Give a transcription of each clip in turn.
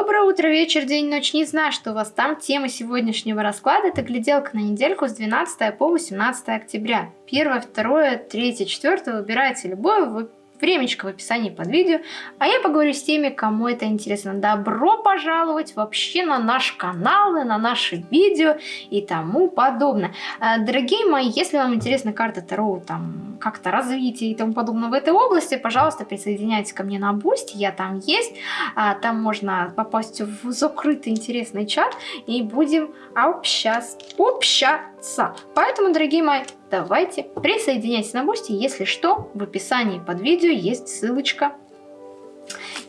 Доброе утро, вечер, день, ночь. Не знаю, что у вас там. Тема сегодняшнего расклада – это гляделка на недельку с 12 по 18 октября. Первое, второе, третье, четвертое. Выбирайте любое, времечко в описании под видео. А я поговорю с теми, кому это интересно. Добро пожаловать вообще на наш канал, и на наши видео и тому подобное. А, дорогие мои, если вам интересна карта Таро, там как-то развитие и тому подобное в этой области, пожалуйста, присоединяйтесь ко мне на Boosty, я там есть. А, там можно попасть в закрытый интересный чат и будем общаться. общаться. Поэтому, дорогие мои, давайте присоединяйтесь на Boosty. Если что, в описании под видео есть ссылочка.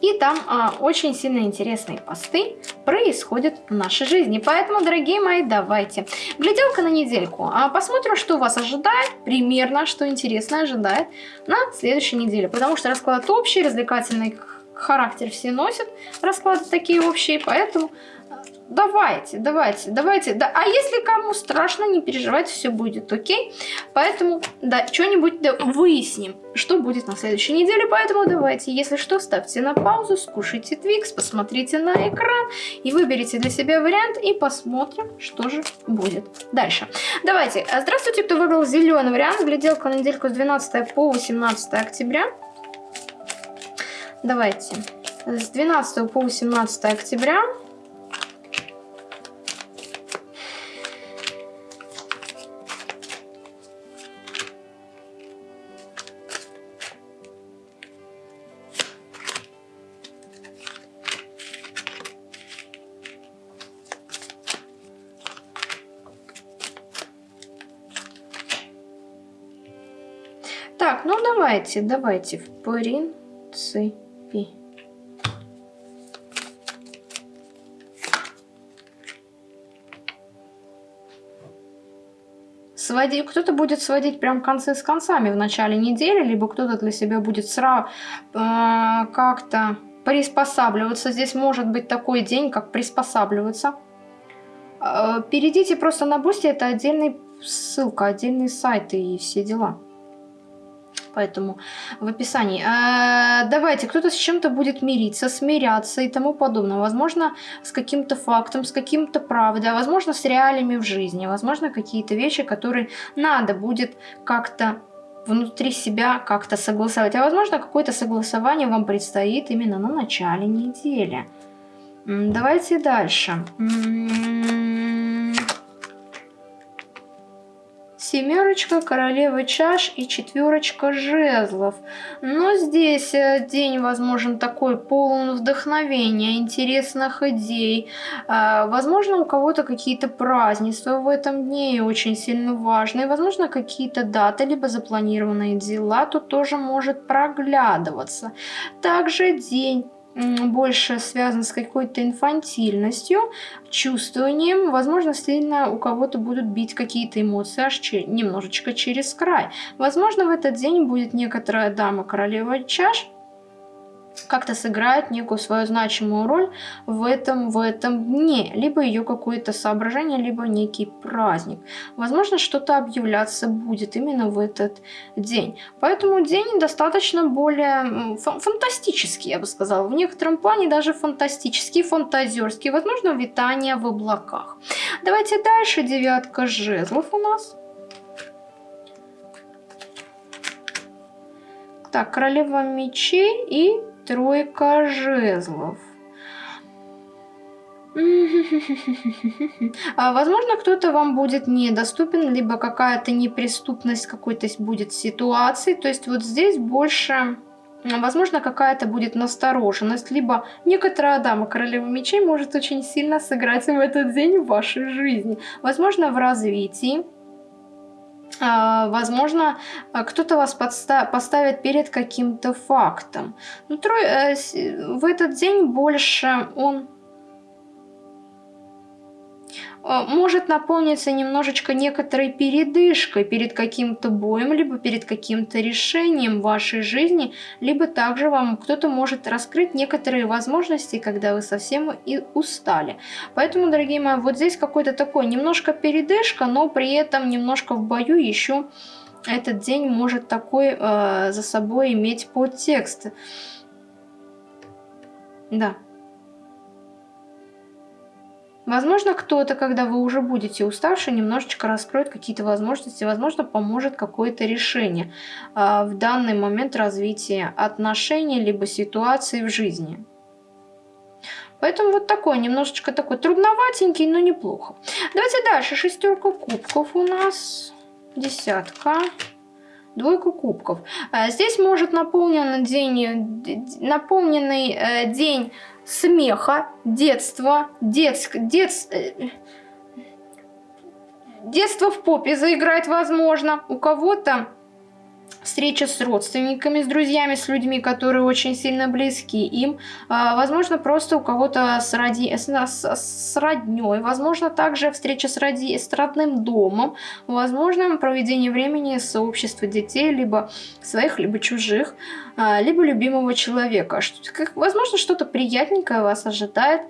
И там а, очень сильно интересные посты происходят в нашей жизни. Поэтому, дорогие мои, давайте. Гляделка на недельку. А посмотрим, что вас ожидает, примерно, что интересно ожидает на следующей неделе. Потому что расклад общий, развлекательный характер все носят. Расклады такие общие, поэтому давайте, давайте, давайте. Да. А если кому страшно, не переживайте, все будет окей. Поэтому, да, что-нибудь да, выясним, что будет на следующей неделе. Поэтому давайте, если что, ставьте на паузу, скушайте Твикс, посмотрите на экран и выберите для себя вариант и посмотрим, что же будет дальше. Давайте. Здравствуйте, кто выбрал зеленый вариант. Гляделка на недельку с 12 по 18 октября. Давайте. С 12 по 18 октября давайте, давайте, в принципе. Сводить, кто-то будет сводить прям концы с концами в начале недели, либо кто-то для себя будет сразу э, как-то приспосабливаться. Здесь может быть такой день, как приспосабливаться. Э, перейдите просто на Boosty, это отдельный ссылка, отдельный сайт и все дела поэтому в описании. А, давайте, кто-то с чем-то будет мириться, смиряться и тому подобное. Возможно, с каким-то фактом, с каким-то правдой, а возможно, с реалиями в жизни. Возможно, какие-то вещи, которые надо будет как-то внутри себя как-то согласовать. А возможно, какое-то согласование вам предстоит именно на начале недели. Давайте дальше. Семерочка, королева чаш и четверочка жезлов. Но здесь э, день, возможно, такой полон вдохновения, интересных идей. А, возможно, у кого-то какие-то празднества в этом дне очень сильно важные. Возможно, какие-то даты, либо запланированные дела тут тоже может проглядываться. Также день больше связан с какой-то инфантильностью, чувствованием. Возможно, сильно у кого-то будут бить какие-то эмоции аж немножечко через край. Возможно, в этот день будет некоторая дама королева чаш, как-то сыграет некую свою значимую роль в этом, в этом дне. Либо ее какое-то соображение, либо некий праздник. Возможно, что-то объявляться будет именно в этот день. Поэтому день достаточно более фантастический, я бы сказала. В некотором плане даже фантастический, фантазерский. Возможно, витание в облаках. Давайте дальше. Девятка жезлов у нас. Так, королева мечей и тройка жезлов. А, возможно, кто-то вам будет недоступен, либо какая-то неприступность какой-то будет ситуации. То есть вот здесь больше, возможно, какая-то будет настороженность, либо некоторая дама королева мечей может очень сильно сыграть в этот день в вашей жизни. Возможно, в развитии возможно, а, кто-то вас поставит перед каким-то фактом. Но ну, э, в этот день больше он а, может наполниться немножечко некоторой передышкой перед каким-то боем, либо перед каким-то решением вашей жизни, либо также вам кто-то может раскрыть некоторые возможности, когда вы совсем и устали. Поэтому, дорогие мои, вот здесь какой-то такой немножко передышка, но при этом немножко в бою еще этот день может такой э, за собой иметь подтекст. Да. Возможно, кто-то, когда вы уже будете уставшие, немножечко раскроет какие-то возможности, возможно, поможет какое-то решение э, в данный момент развития отношений либо ситуации в жизни. Поэтому вот такой, немножечко такой трудноватенький, но неплохо. Давайте дальше. Шестерка кубков у нас. Десятка. Двойку кубков. А, здесь может день, наполненный э, день смеха, детства, детск, детс, э, детство в попе заиграть возможно. У кого-то встреча с родственниками, с друзьями, с людьми, которые очень сильно близки им. А, возможно, просто у кого-то с, роди... с, с родней. Возможно, также встреча с, роди... с родным домом. Возможно, проведение времени с обществом детей, либо своих, либо чужих, а, либо любимого человека. Возможно, что-то приятненькое вас ожидает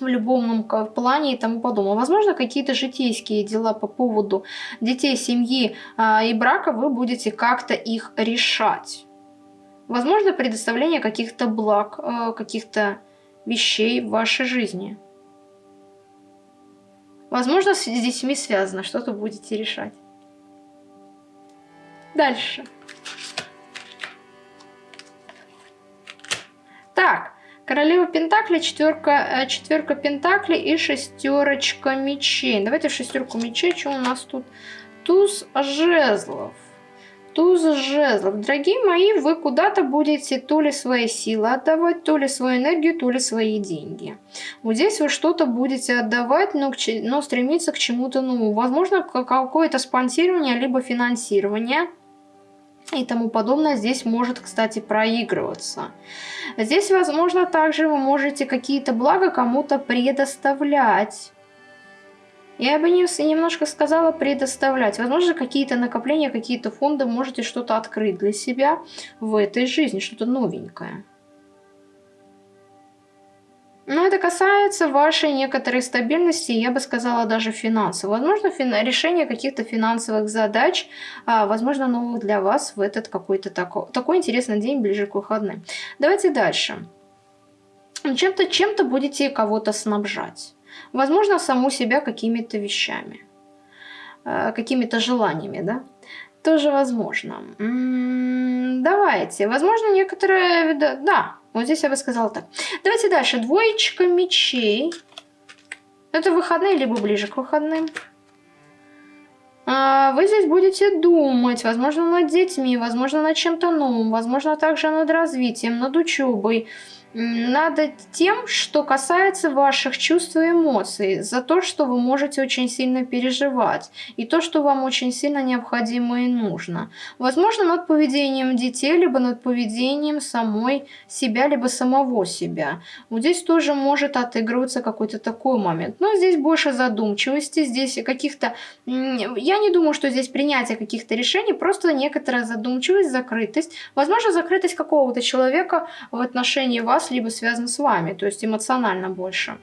в любом плане и тому подобное. Возможно, какие-то житейские дела по поводу детей, семьи а, и брака вы будете как-то их решать. Возможно, предоставление каких-то благ, а, каких-то вещей в вашей жизни. Возможно, с детьми связано, что-то будете решать. Дальше. Так, Королева Пентакли, четверка, э, четверка Пентакли и шестерочка мечей. Давайте шестерку мечей, что у нас тут? Туз жезлов. Туз жезлов. Дорогие мои, вы куда-то будете то ли свои силы отдавать, то ли свою энергию, то ли свои деньги. Вот здесь вы что-то будете отдавать, но, но стремиться к чему-то новому. Возможно, какое-то спонсирование, либо финансирование и тому подобное здесь может, кстати, проигрываться. Здесь, возможно, также вы можете какие-то блага кому-то предоставлять. Я бы не, немножко сказала предоставлять. Возможно, какие-то накопления, какие-то фонды можете что-то открыть для себя в этой жизни, что-то новенькое. Но это касается вашей некоторой стабильности, я бы сказала даже финансов. Возможно, фин... решение каких-то финансовых задач, а, возможно, новых для вас в этот какой-то такой, такой интересный день ближе к выходным. Давайте дальше. Чем-то чем, -то, будете кого-то снабжать. Возможно, саму себя какими-то вещами, а, какими-то желаниями, да? Тоже возможно. М -м, давайте. Возможно, некоторые... Да, вот здесь я бы сказала так. Давайте дальше. Двоечка мечей. Это выходные, либо ближе к выходным. А, вы здесь будете думать, возможно, над детьми, возможно, над чем-то новым, возможно, также над развитием, над учебой над тем, что касается ваших чувств и эмоций, за то, что вы можете очень сильно переживать, и то, что вам очень сильно необходимо и нужно. Возможно, над поведением детей, либо над поведением самой себя, либо самого себя. Вот здесь тоже может отыгрываться какой-то такой момент. Но здесь больше задумчивости, здесь каких-то... Я не думаю, что здесь принятие каких-то решений, просто некоторая задумчивость, закрытость. Возможно, закрытость какого-то человека в отношении вас, вас, либо связан с вами, то есть эмоционально больше.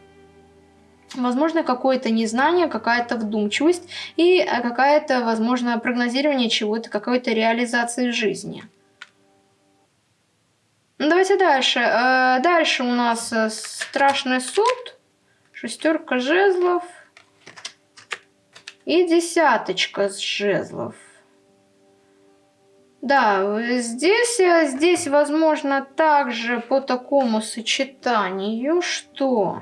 Возможно, какое-то незнание, какая-то вдумчивость и э, какая-то, возможно, прогнозирование чего-то, какой-то реализации жизни. Ну, давайте дальше. Э, дальше у нас э, страшный суд, шестерка жезлов и десяточка жезлов. Да, здесь, э, здесь возможно также по такому сочетанию, что...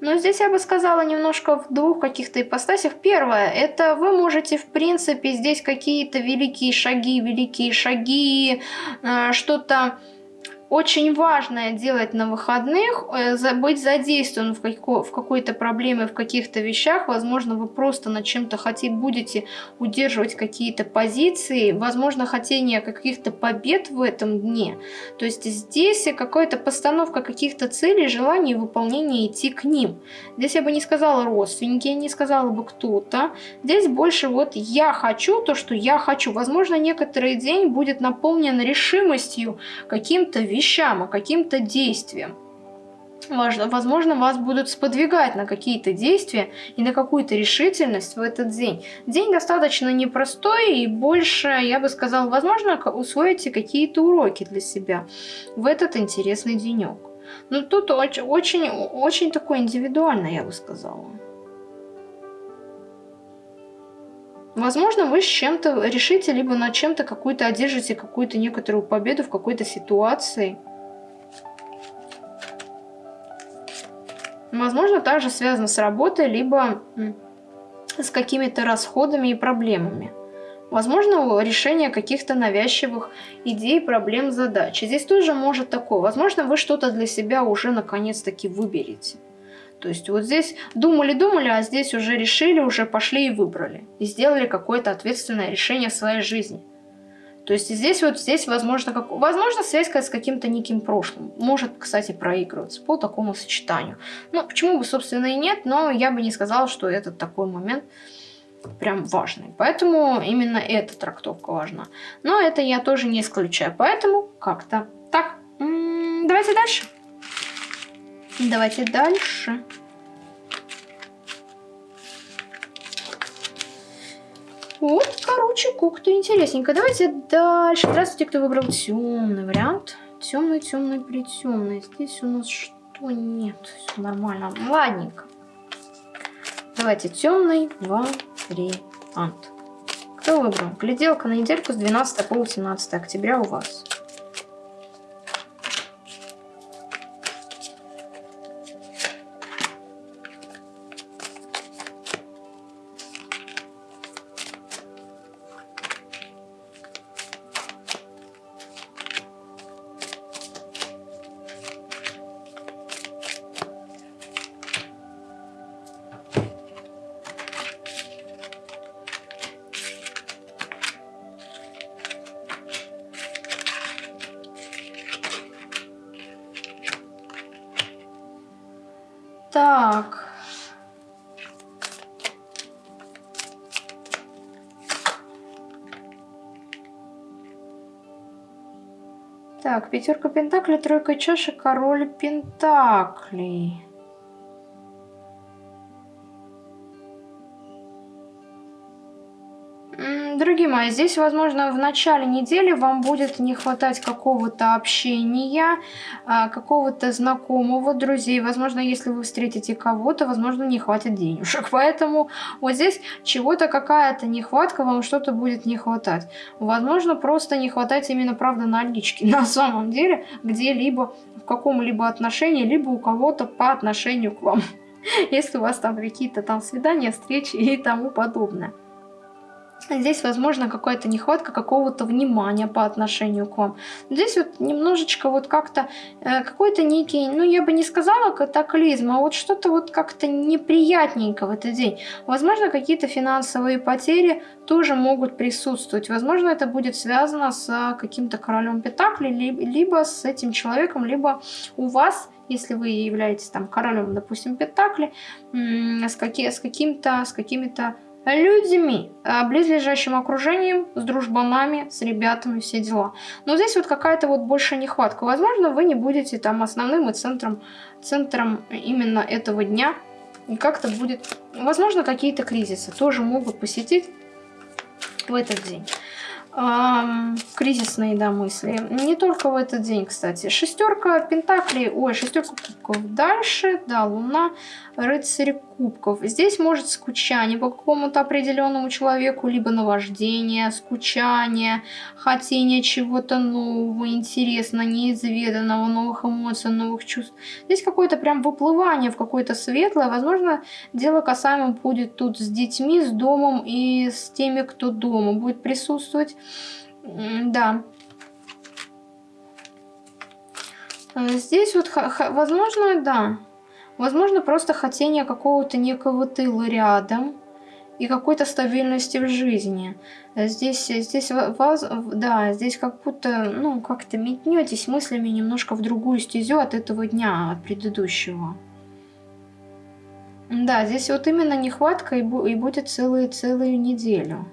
Но здесь я бы сказала немножко в двух каких-то ипостасях. Первое, это вы можете, в принципе, здесь какие-то великие шаги, великие шаги, э, что-то очень важное делать на выходных, э, быть задействован в, в какой-то проблеме, в каких-то вещах. Возможно, вы просто над чем-то хотите, будете удерживать какие-то позиции, возможно, хотение каких-то побед в этом дне. То есть здесь какая-то постановка каких-то целей, желаний, выполнения, идти к ним. Здесь я бы не сказала родственники, не сказала бы кто-то. Здесь больше вот я хочу то, что я хочу. Возможно, некоторый день будет наполнен решимостью каким-то вещам, а каким-то действиям. возможно, вас будут сподвигать на какие-то действия и на какую-то решительность в этот день. День достаточно непростой и больше, я бы сказала, возможно, усвоите какие-то уроки для себя в этот интересный денек. Но тут очень, очень, очень такой индивидуально, я бы сказала. Возможно, вы с чем-то решите, либо над чем-то какую-то одержите какую-то некоторую победу в какой-то ситуации – Возможно, также связано с работой, либо с какими-то расходами и проблемами. Возможно, решение каких-то навязчивых идей, проблем, задач. Здесь тоже может такое. Возможно, вы что-то для себя уже наконец-таки выберете. То есть вот здесь думали-думали, а здесь уже решили, уже пошли и выбрали. И сделали какое-то ответственное решение в своей жизни. То есть здесь вот здесь возможно, как, возможно связь с каким-то неким прошлым. Может, кстати, проигрываться по такому сочетанию. Ну, почему бы, собственно, и нет, но я бы не сказала, что этот такой момент прям важный. Поэтому именно эта трактовка важна. Но это я тоже не исключаю. Поэтому как-то так. М -м, давайте дальше. Давайте дальше. Вот, короче, как-то интересненько. Давайте дальше. Здравствуйте, кто выбрал темный вариант. Темный, темный, притемный. Здесь у нас что нет? Все нормально. Ладненько. Давайте темный вариант. Кто выбрал? Гляделка на недельку с 12 по 18 октября у вас. Так. Так, пятерка пентаклей, тройка чаши, король пентаклей. Здесь, возможно, в начале недели вам будет не хватать какого-то общения, а, какого-то знакомого, друзей. Возможно, если вы встретите кого-то, возможно, не хватит денежек. Поэтому вот здесь чего-то, какая-то нехватка, вам что-то будет не хватать. Возможно, просто не хватать именно, правда, налички. На самом деле, где-либо, в каком-либо отношении, либо у кого-то по отношению к вам. Если у вас там какие-то там свидания, встречи и тому подобное. Здесь, возможно, какая-то нехватка какого-то внимания по отношению к вам. Здесь вот немножечко вот как-то э, какой-то некий, ну я бы не сказала катаклизм, а вот что-то вот как-то неприятненько в этот день. Возможно, какие-то финансовые потери тоже могут присутствовать. Возможно, это будет связано с каким-то королем Петакли, либо с этим человеком, либо у вас если вы являетесь там королем, допустим, Пентакли, с, каки, с каким-то, с какими-то людьми, а, близлежащим окружением, с дружбанами, с ребятами, все дела. Но здесь вот какая-то вот большая нехватка. Возможно, вы не будете там основным и центром, центром именно этого дня. И как-то будет... Возможно, какие-то кризисы тоже могут посетить в этот день эм, кризисные да, мысли. Не только в этот день, кстати. Шестерка пентаклей, ой, шестерка кубков. Дальше, да, луна, рыцарь кубков. Здесь может скучание по какому-то определенному человеку, либо наваждение, скучание, хотение чего-то нового, интересного, неизведанного, новых эмоций, новых чувств. Здесь какое-то прям выплывание в какое-то светлое. Возможно, дело касаемо будет тут с детьми, с домом и с теми, кто дома будет присутствовать. Да. Здесь вот, возможно, да. Возможно, просто хотение какого-то некого тыла рядом и какой-то стабильности в жизни. Здесь, здесь вас, да, здесь как будто, ну, как-то метнетесь мыслями немножко в другую стезю от этого дня, от предыдущего. Да, здесь вот именно нехватка и, и будет целую-целую неделю.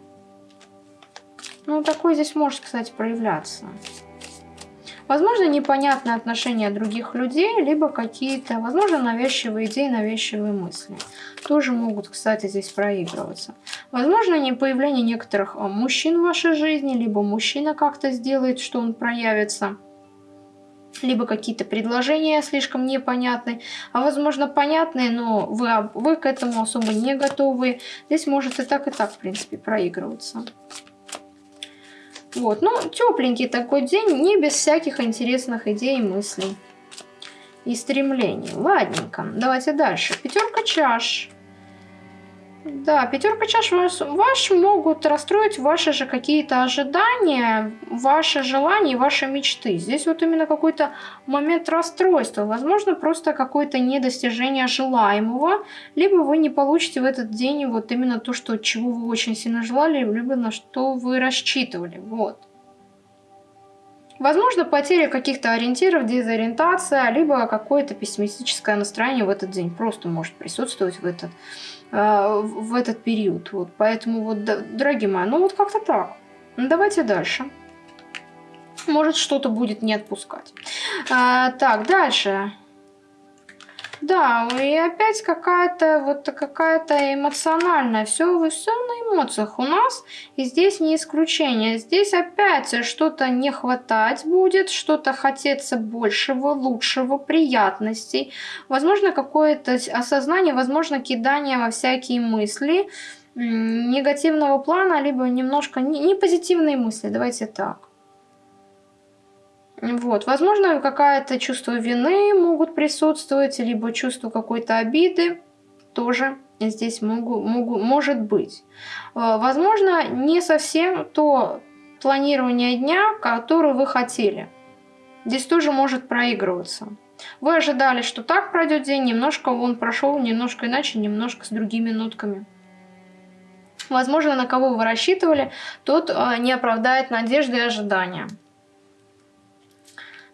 Ну, такой здесь может, кстати, проявляться. Возможно, непонятные отношения других людей, либо какие-то, возможно, навязчивые идеи, навязчивые мысли. Тоже могут, кстати, здесь проигрываться. Возможно, не появление некоторых а, мужчин в вашей жизни, либо мужчина как-то сделает, что он проявится либо какие-то предложения слишком непонятные, а возможно понятные, но вы, вы к этому особо не готовы. Здесь может и так, и так, в принципе, проигрываться. Вот, ну, тепленький такой день, не без всяких интересных идей мыслей. И стремлений. Ладненько, давайте дальше. Пятерка чаш. Да, пятерка чаш ваш, ваш могут расстроить ваши же какие-то ожидания, ваши желания, ваши мечты. Здесь вот именно какой-то момент расстройства. Возможно, просто какое-то недостижение желаемого, либо вы не получите в этот день вот именно то, что, чего вы очень сильно желали, либо на что вы рассчитывали. Вот. Возможно, потеря каких-то ориентиров, дезориентация, либо какое-то пессимистическое настроение в этот день просто может присутствовать в этот Э, в этот период. Вот, поэтому, вот, дорогие мои, ну вот как-то так. Ну, давайте дальше. Может, что-то будет не отпускать. А, так, дальше. Да, и опять какая-то вот какая-то эмоциональная. Все, все на эмоциях у нас. И здесь не исключение. Здесь опять что-то не хватать будет, что-то хотеться большего, лучшего, приятностей. Возможно, какое-то осознание, возможно, кидание во всякие мысли негативного плана, либо немножко не, не позитивные мысли. Давайте так. Вот, возможно, какое-то чувство вины могут присутствовать, либо чувство какой-то обиды тоже здесь могу, могу, может быть. Э, возможно, не совсем то планирование дня, которое вы хотели. Здесь тоже может проигрываться. Вы ожидали, что так пройдет день, немножко он прошел, немножко иначе, немножко с другими нотками. Возможно, на кого вы рассчитывали, тот э, не оправдает надежды и ожидания.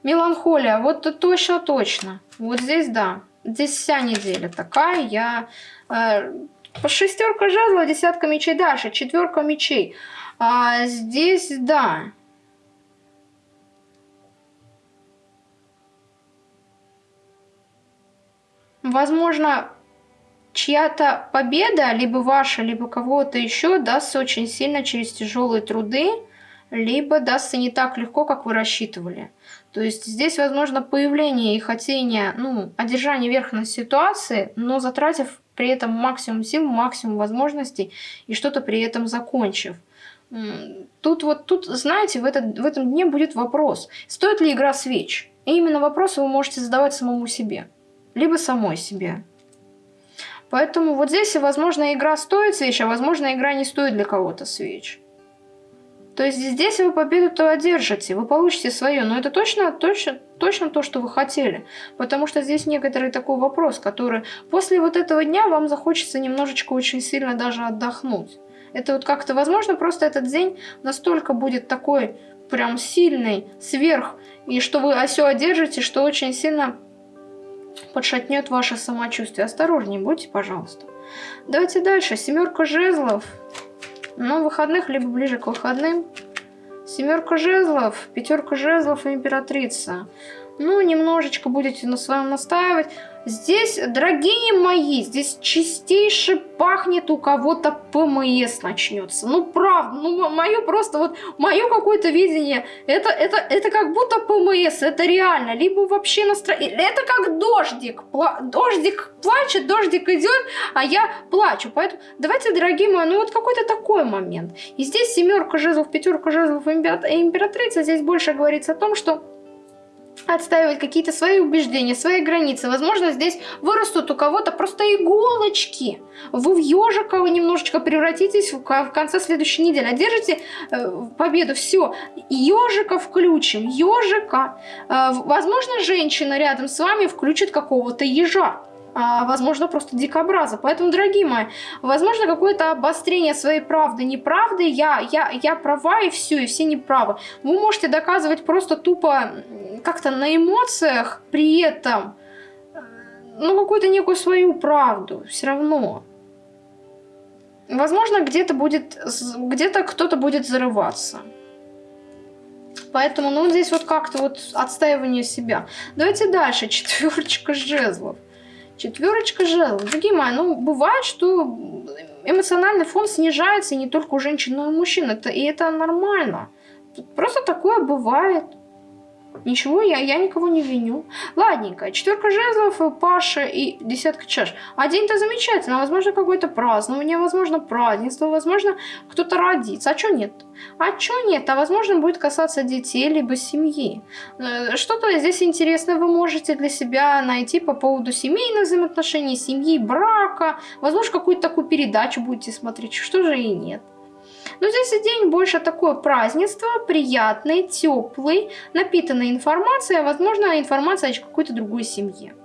Меланхолия, вот точно-точно. Вот здесь да. Здесь вся неделя такая. Я... Э, шестерка жезла, десятка мечей дальше, четверка мечей. А здесь да. Возможно, чья-то победа, либо ваша, либо кого-то еще, дастся очень сильно через тяжелые труды, либо дастся не так легко, как вы рассчитывали. То есть здесь возможно появление и хотение, ну, одержание верха на ситуации, но затратив при этом максимум сил, максимум возможностей и что-то при этом закончив. Тут вот, тут, знаете, в, этот, в этом дне будет вопрос, стоит ли игра свеч? И именно вопрос вы можете задавать самому себе, либо самой себе. Поэтому вот здесь, возможно, игра стоит свеч, а возможно, игра не стоит для кого-то свеч. То есть здесь вы победу-то одержите, вы получите свое, но это точно, точно, точно то, что вы хотели. Потому что здесь некоторый такой вопрос, который после вот этого дня вам захочется немножечко очень сильно даже отдохнуть. Это вот как-то возможно, просто этот день настолько будет такой прям сильный, сверх, и что вы все одержите, что очень сильно подшатнет ваше самочувствие. Осторожнее будьте, пожалуйста. Давайте дальше. Семерка жезлов. Но выходных, либо ближе к выходным. Семерка жезлов, пятерка жезлов и императрица. Ну, немножечко будете на своем настаивать. Здесь, дорогие мои, здесь чистейше пахнет у кого-то ПМС начнется. Ну, правда, ну, мое просто вот, мое какое-то видение, это, это, это как будто ПМС, это реально. Либо вообще настроение, это как дождик. Пла дождик плачет, дождик идет, а я плачу. Поэтому давайте, дорогие мои, ну вот какой-то такой момент. И здесь семерка жезлов, пятерка жезлов императрица, здесь больше говорится о том, что отстаивать какие-то свои убеждения, свои границы. Возможно, здесь вырастут у кого-то просто иголочки. Вы в ежика немножечко превратитесь в конце следующей недели. Одержите э, победу. Все. Ежика включим. Ежика. Э, возможно, женщина рядом с вами включит какого-то ежа а, возможно, просто дикобраза. Поэтому, дорогие мои, возможно, какое-то обострение своей правды, неправды, я, я, я права и все, и все неправы. Вы можете доказывать просто тупо как-то на эмоциях при этом, э, ну, какую-то некую свою правду, все равно. Возможно, где-то будет, где-то кто-то будет зарываться. Поэтому, ну, здесь вот как-то вот отстаивание себя. Давайте дальше. Четверочка жезлов. Четверочка жезлов. Дорогие мои, ну, бывает, что эмоциональный фон снижается не только у женщин, но и у мужчин. Это, и это нормально. Просто такое бывает. Ничего, я, я никого не виню. Ладненько, четверка жезлов, Паша и десятка чаш. А день-то замечательно. Возможно, какое-то празднование, возможно, празднество, возможно, кто-то родится. А что нет? А что нет? А возможно, будет касаться детей, либо семьи. Э, что-то здесь интересное вы можете для себя найти по поводу семейных взаимоотношений, семьи, брака. Возможно, какую-то такую передачу будете смотреть. Что же и нет. Но здесь день больше такое празднество, приятный, теплый, напитанный информацией, а возможно информация о какой-то другой семье.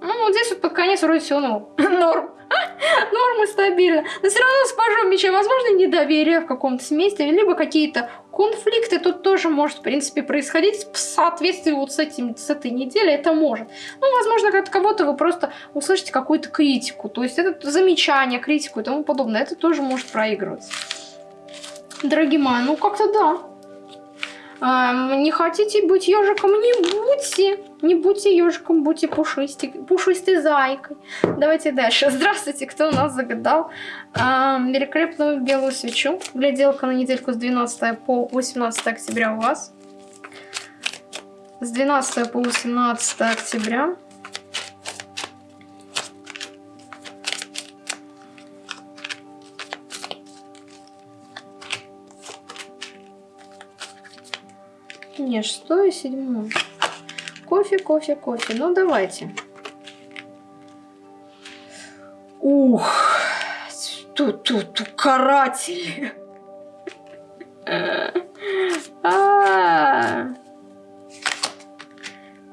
Ну, вот здесь вот под конец вроде все ну, норм. Нормы стабильно. Но все равно с пажом меча, возможно, недоверие в каком-то смысле, либо какие-то конфликты тут тоже может, в принципе, происходить в соответствии вот с, этим, с этой неделей. Это может. Ну, возможно, от кого-то вы просто услышите какую-то критику. То есть это замечание, критику и тому подобное. Это тоже может проигрываться. Дорогие мои, ну как-то да. А, не хотите быть ежиком, не будьте. Не будьте ежиком, будьте пушистой, пушистой зайкой. Давайте дальше. Здравствуйте, кто у нас загадал а, великолепную белую свечу. Гляделка на недельку с 12 по 18 октября у вас. С 12 по 18 октября. Не, шестое, седьмое. Кофе, кофе, кофе. Ну, давайте. Ух, тут-тут, каратели.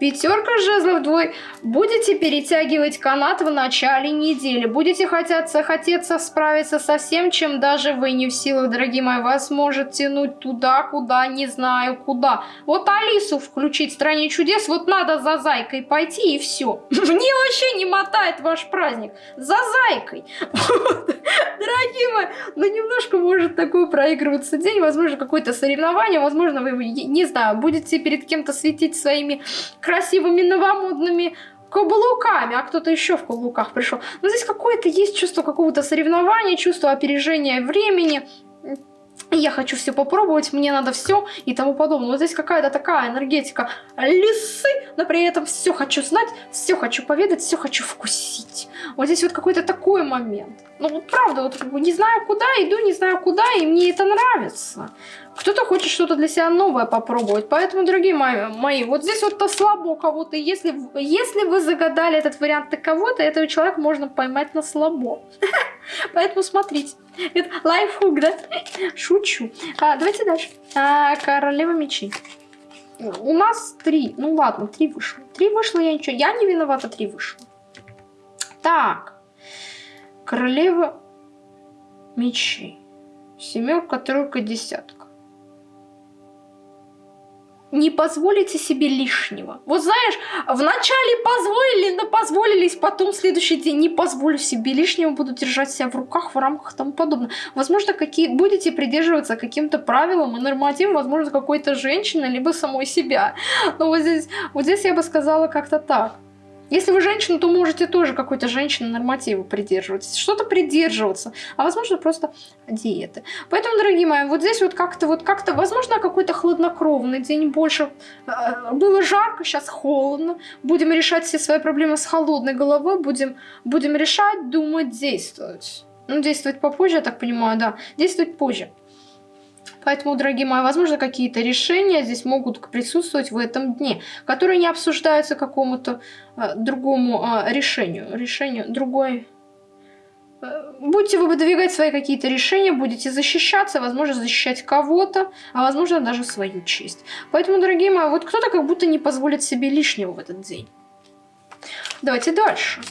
Пятерка жезлов двой. Будете перетягивать канат в начале недели. Будете хотеться, хотеться справиться со всем, чем даже вы не в силах, дорогие мои. Вас может тянуть туда, куда, не знаю куда. Вот Алису включить в стране чудес, вот надо за зайкой пойти и все. Мне вообще не мотает ваш праздник. За зайкой. Дорогие мои, ну немножко может такой проигрываться день. Возможно, какое-то соревнование. Возможно, вы, не знаю, будете перед кем-то светить своими красивыми новомодными каблуками, а кто-то еще в каблуках пришел. Но здесь какое-то есть чувство какого-то соревнования, чувство опережения времени. Я хочу все попробовать, мне надо все и тому подобное. Вот здесь какая-то такая энергетика лисы, но при этом все хочу знать, все хочу поведать, все хочу вкусить. Вот здесь вот какой-то такой момент. Ну вот правда, вот не знаю куда, иду, не знаю куда, и мне это нравится. Кто-то хочет что-то для себя новое попробовать. Поэтому, дорогие мои, мои вот здесь вот то слабо кого-то. Если, если вы загадали этот вариант на кого-то, этого человека можно поймать на слабо. Поэтому смотрите. Это лайфхук, да? Шучу. А, давайте дальше. А, королева мечей. У нас три. Ну ладно, три вышло. Три вышло, я ничего. Я не виновата, три вышло. Так. Королева мечей. Семерка, тройка, десятка не позволите себе лишнего. Вот знаешь, вначале позволили, но позволились, потом в следующий день не позволю себе лишнего, буду держать себя в руках, в рамках и тому подобное. Возможно, какие будете придерживаться каким-то правилам и нормативам, возможно, какой-то женщины, либо самой себя. Но вот здесь, вот здесь я бы сказала как-то так. Если вы женщина, то можете тоже какой-то женщины нормативы придерживаться, что-то придерживаться, а возможно просто диеты. Поэтому, дорогие мои, вот здесь вот как-то, вот как-то, возможно, какой-то хладнокровный день больше. Э, было жарко, сейчас холодно. Будем решать все свои проблемы с холодной головой, будем, будем решать, думать, действовать. Ну, действовать попозже, я так понимаю, да. Действовать позже. Поэтому, дорогие мои, возможно, какие-то решения здесь могут присутствовать в этом дне, которые не обсуждаются какому-то э, другому э, решению. Решению другой... Э, будете вы выдвигать свои какие-то решения, будете защищаться, возможно, защищать кого-то, а возможно, даже свою честь. Поэтому, дорогие мои, вот кто-то как будто не позволит себе лишнего в этот день. Давайте дальше.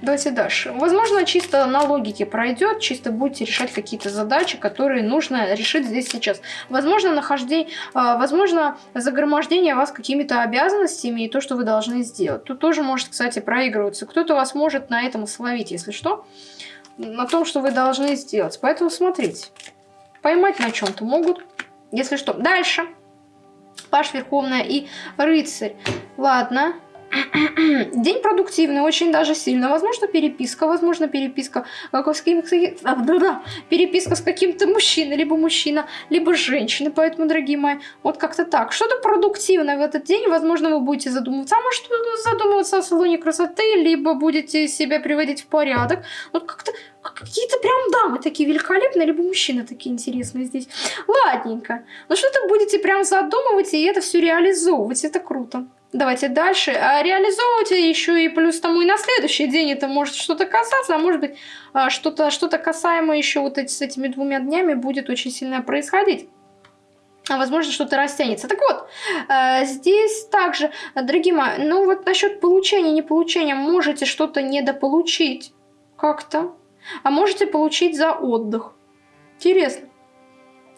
Давайте дальше. Возможно, чисто на логике пройдет, чисто будете решать какие-то задачи, которые нужно решить здесь сейчас. Возможно, нахождение, а, возможно, загромождение вас какими-то обязанностями и то, что вы должны сделать. Тут тоже может, кстати, проигрываться. Кто-то вас может на этом словить, если что, на том, что вы должны сделать. Поэтому смотрите. Поймать на чем-то могут, если что. Дальше. Паш Верховная и Рыцарь. Ладно. День продуктивный, очень даже сильно. Возможно, переписка, возможно, переписка с каким-то... Переписка с каким-то мужчиной, либо мужчина, либо женщина. Поэтому, дорогие мои, вот как-то так. Что-то продуктивное в этот день. Возможно, вы будете задумываться. А может, задумываться о салоне красоты, либо будете себя приводить в порядок. Вот как-то какие-то прям дамы такие великолепные, либо мужчины такие интересные здесь. Ладненько. Ну что-то будете прям задумывать и это все реализовывать. Это круто. Давайте дальше. А реализовывать еще и плюс тому и на следующий день это может что-то касаться, а может быть а, что-то что, -то, касаемо еще вот эти, с этими двумя днями будет очень сильно происходить. А возможно, что-то растянется. Так вот, э, здесь также, дорогие мои, ну вот насчет получения, не получения, можете что-то недополучить как-то, а можете получить за отдых. Интересно.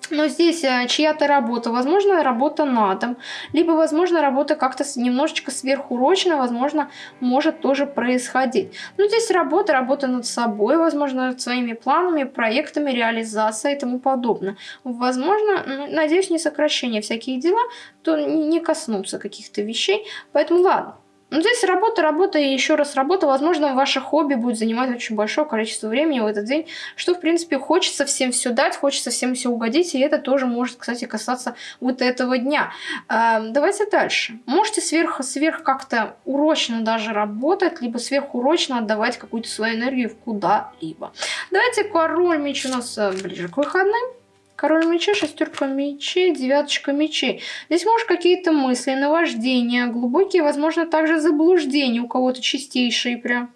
Но здесь э, чья-то работа, возможно, работа на дом, либо, возможно, работа как-то немножечко сверхурочно, возможно, может тоже происходить. Но здесь работа, работа над собой, возможно, над своими планами, проектами, реализация и тому подобное. Возможно, надеюсь, не сокращение всяких дела, то не коснутся каких-то вещей. Поэтому ладно. Ну, здесь работа, работа и еще раз работа. Возможно, ваше хобби будет занимать очень большое количество времени в этот день, что, в принципе, хочется всем все дать, хочется всем все угодить, и это тоже может, кстати, касаться вот этого дня. А, давайте дальше. Можете сверх, сверх как-то урочно даже работать, либо сверхурочно отдавать какую-то свою энергию куда-либо. Давайте король меч у нас э, ближе к выходным. Король мечей, шестерка мечей, девяточка мечей. Здесь может какие-то мысли, наваждения, глубокие, возможно, также заблуждения у кого-то чистейшие прям.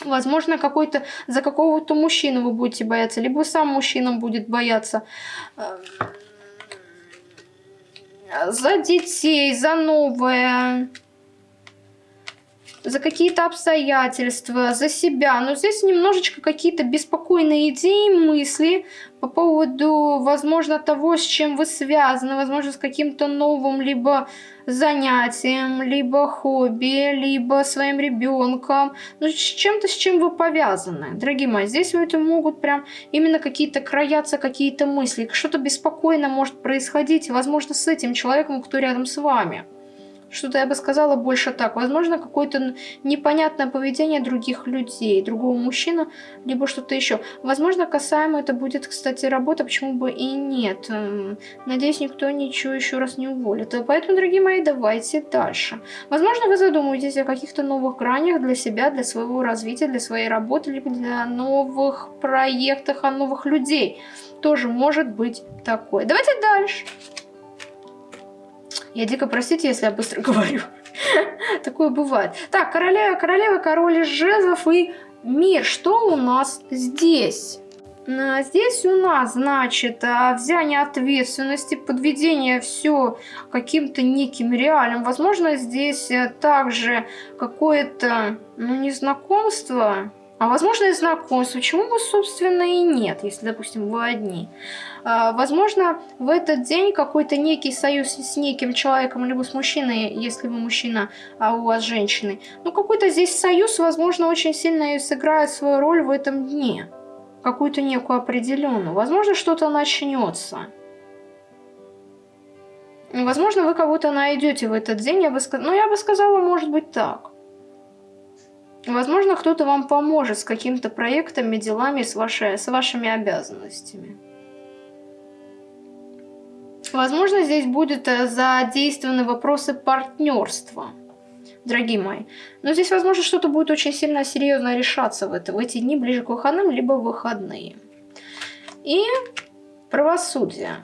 Возможно, какой-то за какого-то мужчину вы будете бояться, либо сам мужчина будет бояться. За детей, за новое за какие-то обстоятельства, за себя. Но здесь немножечко какие-то беспокойные идеи, мысли по поводу, возможно, того, с чем вы связаны, возможно, с каким-то новым либо занятием, либо хобби, либо своим ребенком, ну, с чем-то, с чем вы повязаны. Дорогие мои, здесь у этого могут прям именно какие-то краяться, какие-то мысли, что-то беспокойно может происходить, возможно, с этим человеком, кто рядом с вами. Что-то я бы сказала больше так. Возможно, какое-то непонятное поведение других людей, другого мужчины, либо что-то еще. Возможно, касаемо это будет, кстати, работа, почему бы и нет. Эм, надеюсь, никто ничего еще раз не уволит. Поэтому, дорогие мои, давайте дальше. Возможно, вы задумываетесь о каких-то новых гранях для себя, для своего развития, для своей работы, либо для новых проектов, о новых людей. Тоже может быть такое. Давайте дальше. Я дико простите, если я быстро говорю. Такое бывает. Так, королева, королева, король жезлов и мир. Что у нас здесь? Здесь у нас, значит, а, взяние ответственности, подведение все каким-то неким реалием. Возможно, здесь э, также какое-то, ну, незнакомство, а возможно и знакомство. Почему бы, собственно, и нет, если, допустим, вы одни. А, возможно, в этот день какой-то некий союз с неким человеком, либо с мужчиной, если вы мужчина, а у вас женщины. Ну, какой-то здесь союз, возможно, очень сильно и сыграет свою роль в этом дне. Какую-то некую определенную. Возможно, что-то начнется. Возможно, вы кого-то найдете в этот день, я бы сказала, ну, я бы сказала, может быть, так. Возможно, кто-то вам поможет с какими-то проектами, делами, с, вашей, с вашими обязанностями. Возможно, здесь будут э, задействованы вопросы партнерства, дорогие мои. Но здесь, возможно, что-то будет очень сильно серьезно решаться в, это, в эти дни ближе к выходным, либо выходные. И правосудие.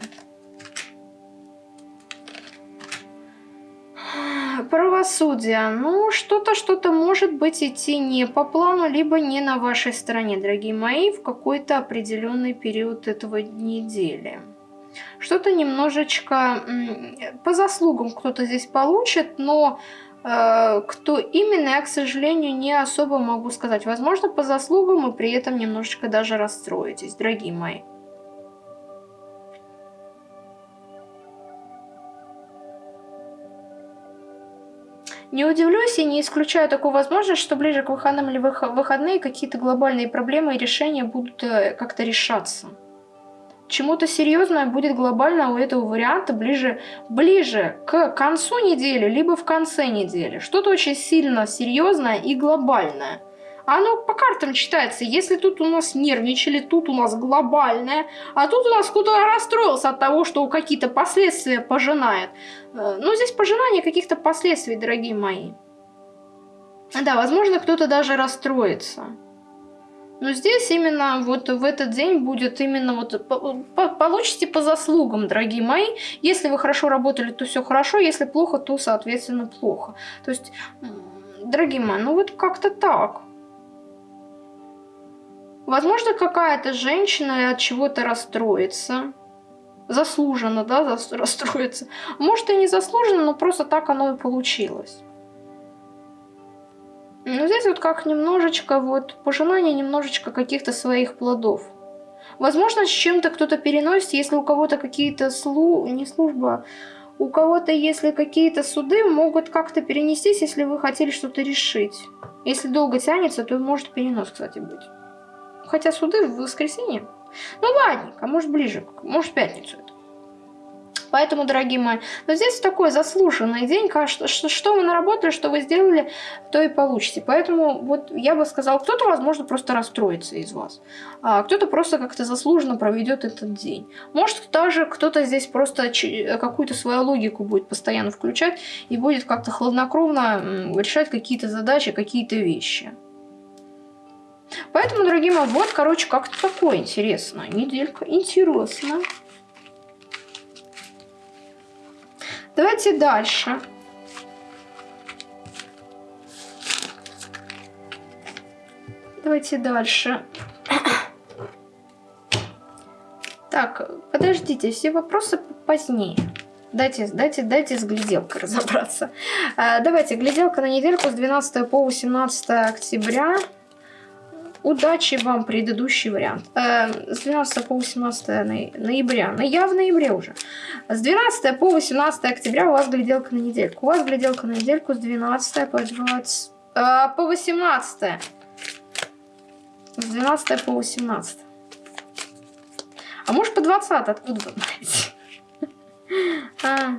Правосудие. Ну, что-то, что-то может быть идти не по плану, либо не на вашей стороне, дорогие мои, в какой-то определенный период этого недели. Что-то немножечко по заслугам кто-то здесь получит, но э, кто именно, я, к сожалению, не особо могу сказать. Возможно, по заслугам и при этом немножечко даже расстроитесь, дорогие мои. Не удивлюсь и не исключаю такую возможность, что ближе к выходным или выходные какие-то глобальные проблемы и решения будут э, как-то решаться. чему-то серьезное будет глобально у этого варианта ближе, ближе к концу недели, либо в конце недели. Что-то очень сильно серьезное и глобальное. Оно по картам читается. Если тут у нас нервничали, тут у нас глобальное, а тут у нас кто-то расстроился от того, что какие-то последствия пожинает. Э, ну, здесь пожинание каких-то последствий, дорогие мои. Да, возможно, кто-то даже расстроится. Но здесь именно вот в этот день будет именно вот по, получите по заслугам, дорогие мои. Если вы хорошо работали, то все хорошо, если плохо, то соответственно плохо. То есть, дорогие мои, ну вот как-то так. Возможно, какая-то женщина от чего-то расстроится. Заслуженно, да, расстроится. Может и не заслуженно, но просто так оно и получилось. Ну, здесь вот как немножечко вот пожелание немножечко каких-то своих плодов. Возможно, с чем-то кто-то переносит, если у кого-то какие-то слу... не служба, у кого-то, если какие-то суды, могут как-то перенестись, если вы хотели что-то решить. Если долго тянется, то может перенос, кстати, быть. Хотя суды в воскресенье. Ну ладненько, может ближе, может в пятницу это. Поэтому, дорогие мои, но здесь такой заслуженный день, что, что, что вы наработали, что вы сделали, то и получите. Поэтому вот я бы сказала, кто-то, возможно, просто расстроится из вас. А кто-то просто как-то заслуженно проведет этот день. Может, даже кто-то здесь просто какую-то свою логику будет постоянно включать и будет как-то хладнокровно решать какие-то задачи, какие-то вещи. Поэтому, дорогие мои, вот, короче, как-то такое интересно. Неделька интересно. Давайте дальше. Давайте дальше. Так, подождите, все вопросы позднее. Дайте, дайте, дайте с гляделкой разобраться. А, давайте, гляделка на недельку с 12 по 18 октября. Удачи вам, предыдущий вариант. Э, с 12 по 18 ноября. Ну, я в ноябре уже. С 12 по 18 октября у вас гляделка на недельку. У вас гляделка на недельку с 12 по 20... Э, по 18. С 12 по 18. А может по 20? Откуда вы знаете? А.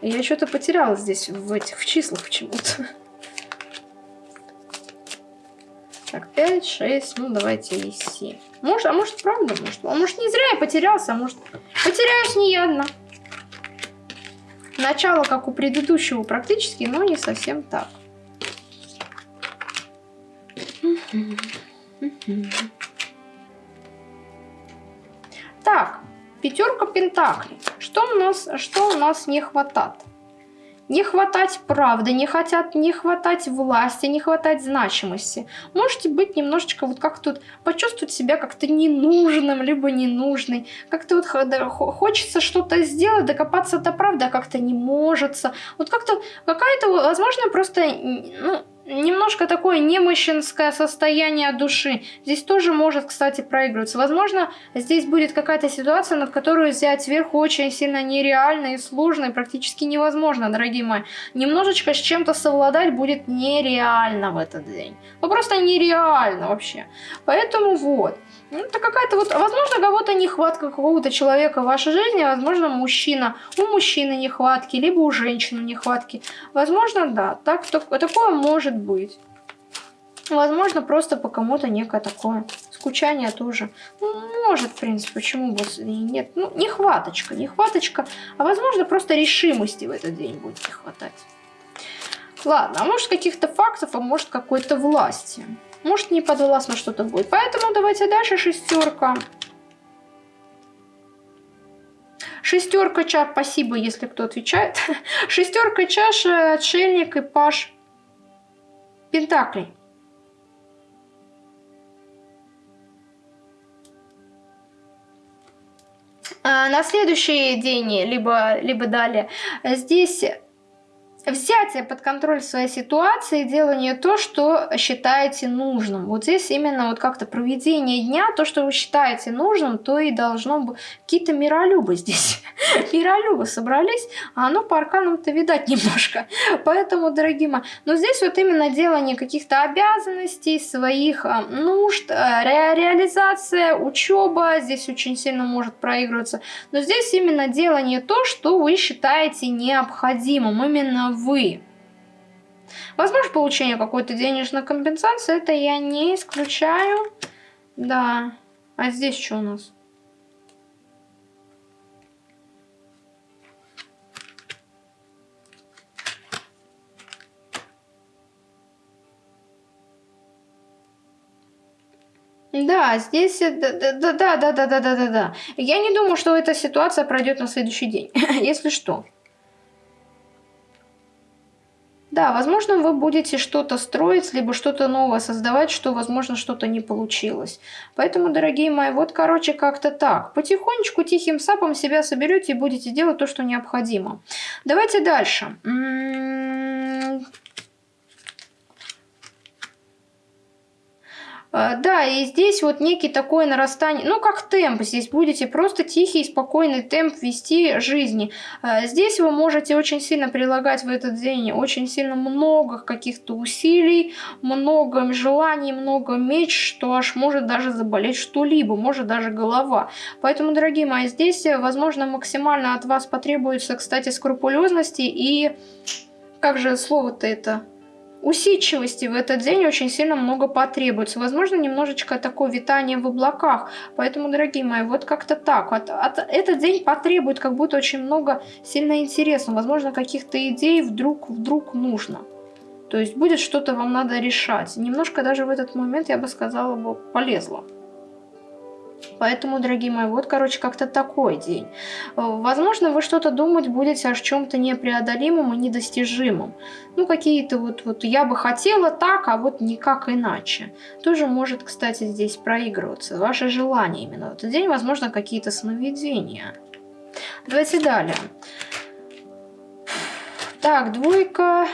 Я что-то потеряла здесь в этих в числах почему-то. Так, 5, 6, ну давайте и 7. Может, а может правда? Может, а может не зря я потерялся, а может потеряюсь не я одна. Начало, как у предыдущего практически, но не совсем так. Так, пятерка пентаклей. Что у нас, что у нас не хватает? Не хватать правды, не хотят не хватать власти, не хватать значимости. Можете быть немножечко вот как тут, почувствовать себя как-то ненужным, либо ненужной. Как-то вот хочется что-то сделать, докопаться до правды, а как-то не может. Вот как-то какая-то, возможно, просто, ну, немножко такое немощенское состояние души. Здесь тоже может, кстати, проигрываться. Возможно, здесь будет какая-то ситуация, над которой взять вверх очень сильно нереально и сложно, и практически невозможно, дорогие мои. Немножечко с чем-то совладать будет нереально в этот день. Ну, просто нереально вообще. Поэтому вот. Ну, это какая-то вот, возможно, кого-то нехватка какого-то человека в вашей жизни, возможно, мужчина, у мужчины нехватки, либо у женщины нехватки. Возможно, да, так, так, такое может быть. Возможно, просто по кому-то некое такое скучание тоже. Ну, может, в принципе, почему бы и нет. Ну, нехваточка, нехваточка. А возможно, просто решимости в этот день будет не хватать. Ладно, а может каких-то фактов, а может какой-то власти. Может не подвластно что-то будет. Поэтому давайте дальше шестерка. Шестерка чаш, спасибо, если кто отвечает. Шестерка чаш, отшельник и паш пентаклей. А на следующий день, либо, либо далее, здесь взятие под контроль своей ситуации, делание то, что считаете нужным. Вот здесь именно вот как-то проведение дня, то, что вы считаете нужным, то и должно быть. Какие-то миролюбы здесь. миролюбы собрались, а оно по арканам-то видать немножко. Поэтому, дорогие мои, но здесь вот именно делание каких-то обязанностей, своих а, нужд, а, ре реализация, учеба здесь очень сильно может проигрываться. Но здесь именно делание то, что вы считаете необходимым. Именно вы. Возможно, получение какой-то денежной компенсации, это я не исключаю. Да. А здесь что у нас? Да, здесь, да, да, да, да, да, да, да, да, да. Я не думаю, что эта ситуация пройдет на следующий день, если что. Да, возможно, вы будете что-то строить, либо что-то новое создавать, что, возможно, что-то не получилось. Поэтому, дорогие мои, вот, короче, как-то так. Потихонечку, тихим сапом себя соберете и будете делать то, что необходимо. Давайте дальше. М -м -м А, да, и здесь вот некий такое нарастание, ну как темп, здесь будете просто тихий, спокойный темп вести жизни. А, здесь вы можете очень сильно прилагать в этот день очень сильно много каких-то усилий, много желаний, много меч, что аж может даже заболеть что-либо, может даже голова. Поэтому, дорогие мои, здесь, возможно, максимально от вас потребуется, кстати, скрупулезности и... Как же слово-то это? Усидчивости в этот день очень сильно много потребуется. Возможно, немножечко такое витание в облаках. Поэтому, дорогие мои, вот как-то так. От, от, этот день потребует как будто очень много сильно интересного. Возможно, каких-то идей вдруг, вдруг нужно. То есть будет что-то вам надо решать. Немножко даже в этот момент, я бы сказала, бы полезло. Поэтому, дорогие мои, вот, короче, как-то такой день. Возможно, вы что-то думать будете о чем-то непреодолимом и недостижимом. Ну, какие-то вот, вот я бы хотела так, а вот никак иначе. Тоже может, кстати, здесь проигрываться. Ваше желание именно в этот день, возможно, какие-то сновидения. Давайте далее. Так, двойка...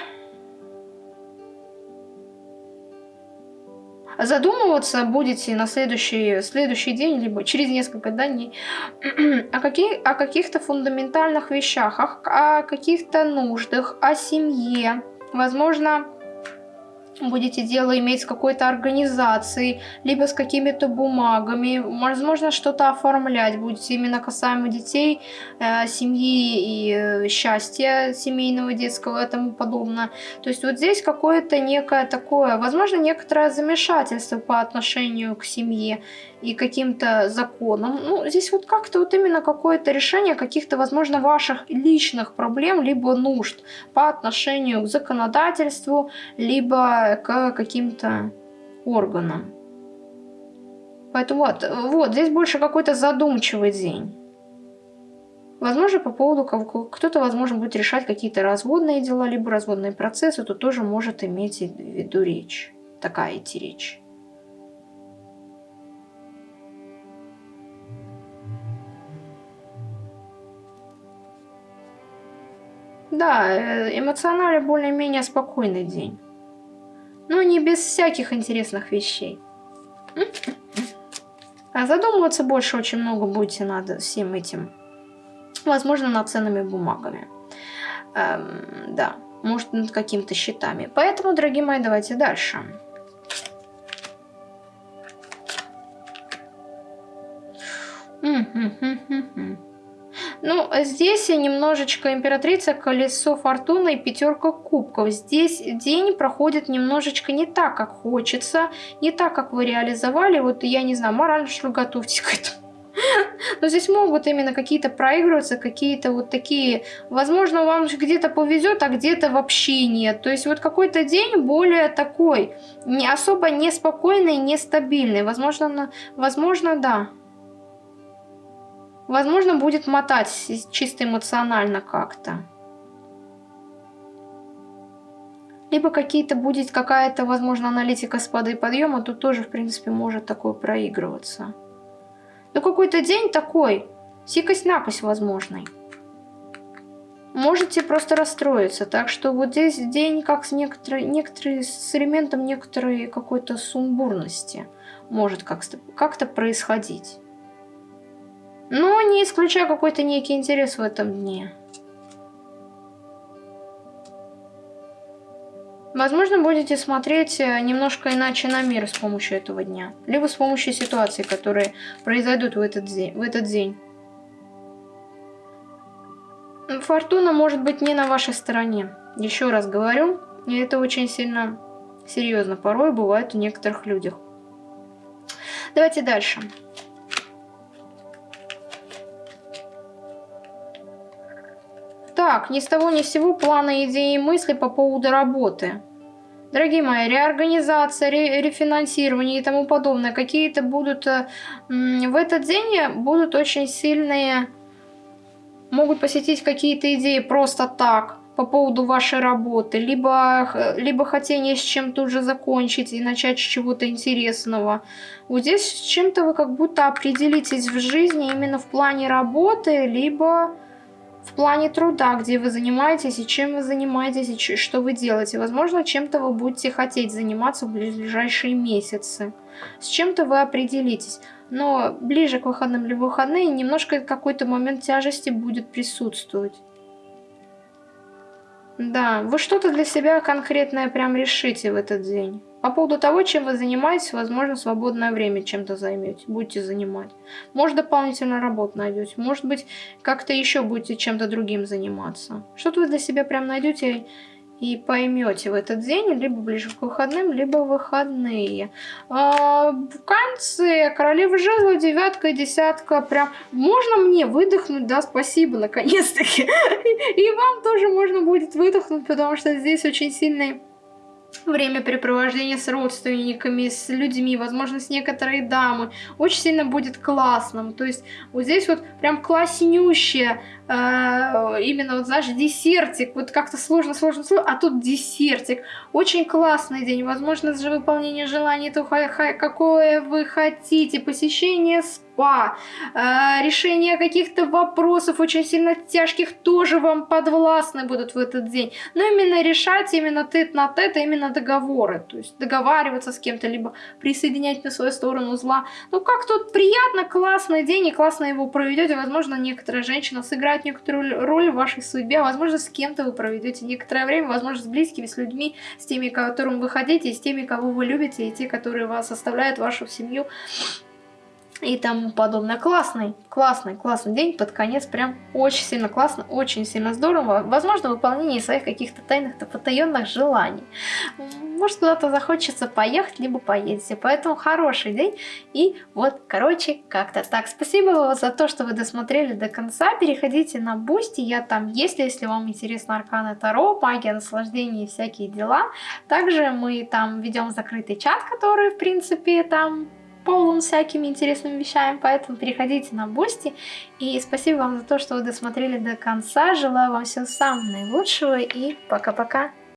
задумываться будете на следующий, следующий день, либо через несколько дней, о, каких, о каких-то фундаментальных вещах, о, о каких-то нуждах, о семье. Возможно, будете дело иметь с какой-то организацией, либо с какими-то бумагами, возможно, что-то оформлять будете именно касаемо детей, э, семьи и э, счастья семейного, детского и тому подобное. То есть вот здесь какое-то некое такое, возможно, некоторое замешательство по отношению к семье и каким-то законам. Ну, здесь вот как-то вот именно какое-то решение каких-то, возможно, ваших личных проблем, либо нужд по отношению к законодательству, либо к каким-то органам. Поэтому вот, вот, здесь больше какой-то задумчивый день. Возможно, по поводу кто-то, возможно, будет решать какие-то разводные дела, либо разводные процессы, то тоже может иметь в виду речь. Такая идти речь. Да, э, эмоционально более-менее спокойный день. Но не без всяких интересных вещей. А задумываться больше очень много будете над всем этим. Возможно, над ценными бумагами. Эм, да, может, над какими-то счетами. Поэтому, дорогие мои, давайте дальше. Mm-hmm. Ну, здесь немножечко императрица, колесо фортуны и пятерка кубков. Здесь день проходит немножечко не так, как хочется, не так, как вы реализовали. Вот я не знаю, морально что готовьтесь к этому. Но здесь могут именно какие-то проигрываться, какие-то вот такие... Возможно, вам где-то повезет, а где-то вообще нет. То есть вот какой-то день более такой, не особо неспокойный, нестабильный. Возможно, возможно, да. Возможно, будет мотать чисто эмоционально как-то. Либо какие-то будет какая-то, возможно, аналитика спада и подъема, тут тоже, в принципе, может такое проигрываться. Но какой-то день такой, сикость-накость возможный. можете просто расстроиться. Так что вот здесь день как с некоторой, некоторые, с элементом некоторой какой-то сумбурности может как-то как, происходить. Но не исключая какой-то некий интерес в этом дне. Возможно, будете смотреть э, немножко иначе на мир с помощью этого дня. Либо с помощью ситуаций, которые произойдут в этот день. В этот день. Фортуна может быть не на вашей стороне. Еще раз говорю, и это очень сильно серьезно порой бывает у некоторых людях. Давайте дальше. Так, ни с того ни с сего планы, идеи и мысли по поводу работы. Дорогие мои, реорганизация, ре рефинансирование и тому подобное, какие-то будут э, в этот день будут очень сильные, могут посетить какие-то идеи просто так по поводу вашей работы, либо, либо хотение с чем-то уже закончить и начать с чего-то интересного. Вот здесь с чем-то вы как будто определитесь в жизни именно в плане работы, либо в плане труда, где вы занимаетесь и чем вы занимаетесь и что вы делаете. Возможно, чем-то вы будете хотеть заниматься в ближайшие месяцы. С чем-то вы определитесь. Но ближе к выходным или выходные немножко какой-то момент тяжести будет присутствовать. Да, вы что-то для себя конкретное прям решите в этот день. По поводу того, чем вы занимаетесь, возможно, свободное время чем-то займете, будете занимать. Может, дополнительную работу найдете, может быть, как-то еще будете чем-то другим заниматься. Что-то вы для себя прям найдете и поймете в этот день, либо ближе к выходным, либо выходные. А, в конце королева жезла, девятка и десятка, прям можно мне выдохнуть, да, спасибо, наконец-таки. И вам тоже можно будет выдохнуть, потому что здесь очень сильный времяпрепровождение с родственниками, с людьми, возможно, с некоторой дамы, очень сильно будет классным. То есть вот здесь вот прям класснющее, э, именно вот, знаешь, десертик, вот как-то сложно, сложно, сложно, а тут десертик. Очень классный день, возможно, же выполнение желаний, то какое вы хотите, посещение спа, судьба, э, решение каких-то вопросов очень сильно тяжких тоже вам подвластны будут в этот день. Но именно решать именно тет на тет, а именно договоры. То есть договариваться с кем-то, либо присоединять на свою сторону зла. Ну как тут приятно, классный день и классно его проведете. Возможно, некоторая женщина сыграет некоторую роль в вашей судьбе. Возможно, с кем-то вы проведете некоторое время. Возможно, с близкими, с людьми, с теми, которым вы хотите, с теми, кого вы любите, и те, которые вас оставляют, вашу семью и тому подобное. Классный, классный, классный день под конец, прям очень сильно классно, очень сильно здорово. Возможно, выполнение своих каких-то тайных, потаенных желаний. Может, куда-то захочется поехать, либо поедете. Поэтому хороший день. И вот, короче, как-то так. Спасибо за то, что вы досмотрели до конца. Переходите на Boosty, я там есть, если вам интересно Арканы Таро, магия, наслаждение и всякие дела. Также мы там ведем закрытый чат, который, в принципе, там полон всякими интересными вещами, поэтому переходите на Boosty. И спасибо вам за то, что вы досмотрели до конца. Желаю вам всего самого наилучшего и пока-пока.